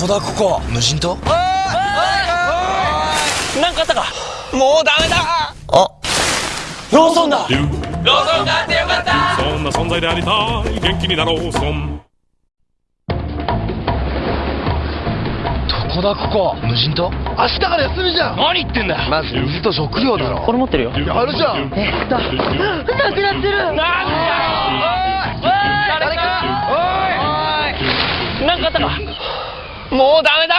こだここ。無人島？なんかあったか？もうダメだ。あ。ローソンだ。ローソンがあってよかった。そんな存在でありたい。元気になろうソンどこだここ。無人島？明日から休みじゃん。何言ってんだよ。まず水と食料だろ。これ持ってるよ。あるじゃん。えっとなくなってる。なんだ誰か？おい。なんかあったか？もうダメだ。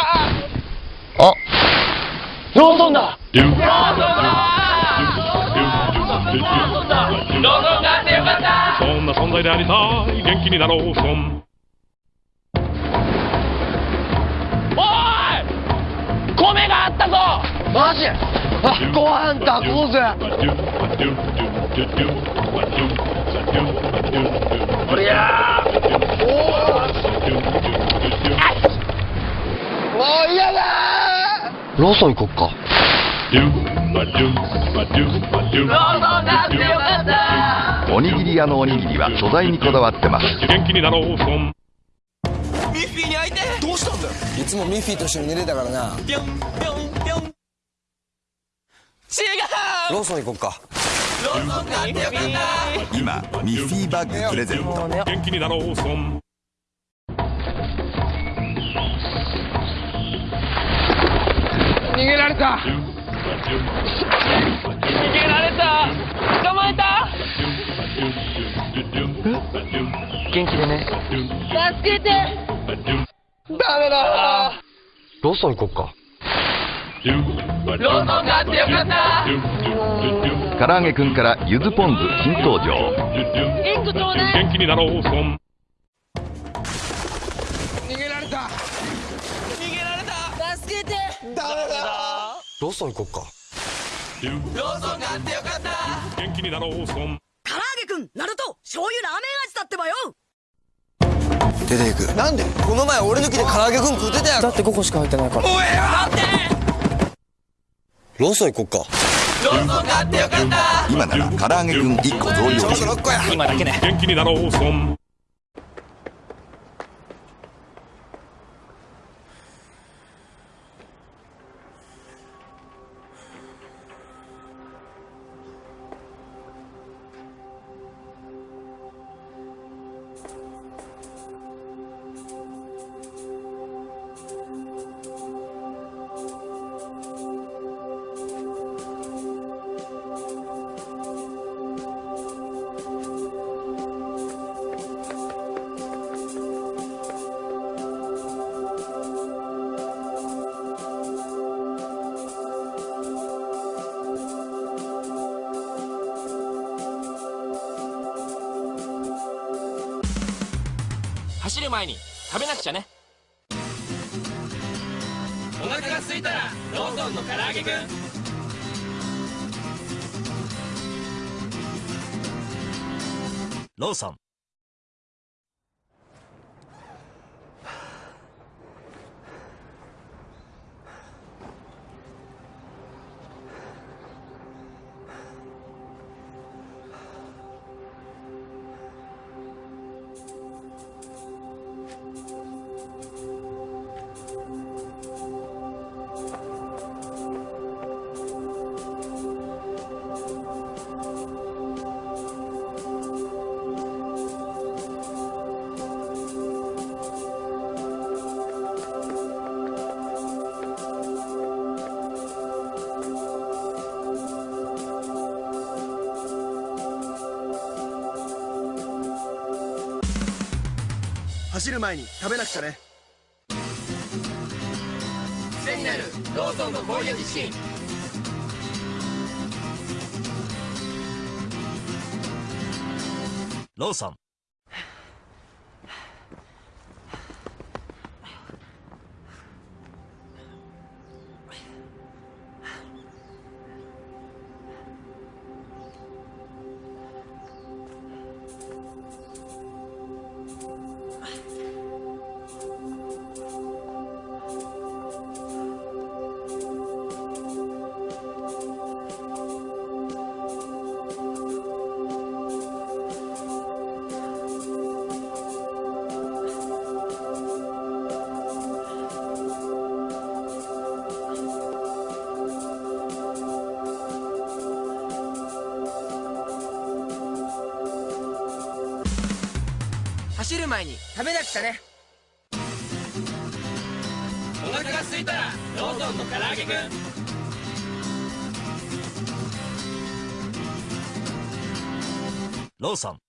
あ。ローソンだ。ローソンローソンがあってよかったそんな存在でありたい。元気になろうソンおい!米があったぞ!マジ？あご飯炊こうぜ。おりゃもう嫌だローソン行こっか。おにぎり屋のおにぎりは素材にこだわってます。元気になろうソンミッフィーに会いて。どうしたんだよ。いつもミッフィーと一緒に寝てたからな。ぴょんぴょんぴょん違う。ローソン行こっかローソンがあってよかった。今ミッフィーバッグプレゼント。元気になろうソンげられた。逃げられた。捕まえた。元気でね。助けて。ダメだ。ローソン行こっかローソンがあってよかった。唐揚げくんからゆずポン酢新登場。元気になろうソン逃げられた。逃げられた。助けて。ダメだ。ローソン行こっか。ローソンがあってよかった。元気になろうソン。唐揚げくんナルト醤油ラーメン味だってばよ。出ていく。なんで？この前俺抜きで唐揚げくん食ってたやろだって5個しか入ってないから。ローソン行こっか。ローソンがあってよかった。今なら唐揚げくん1個増量中6個や。今だけね。元気になろうソン走る前に食べなくちゃね。お腹が空いたらローソンの唐揚げくん。ローソン走る前に食べなくちゃね。癖になるローソンのローソン前に食べなくちゃね。お腹が空いたらローソンの唐揚げくんローソン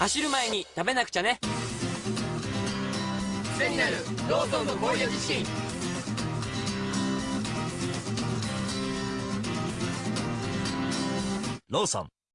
走る前に食べなくちゃね。癖になるローソンのゴーヤ自身ローソン。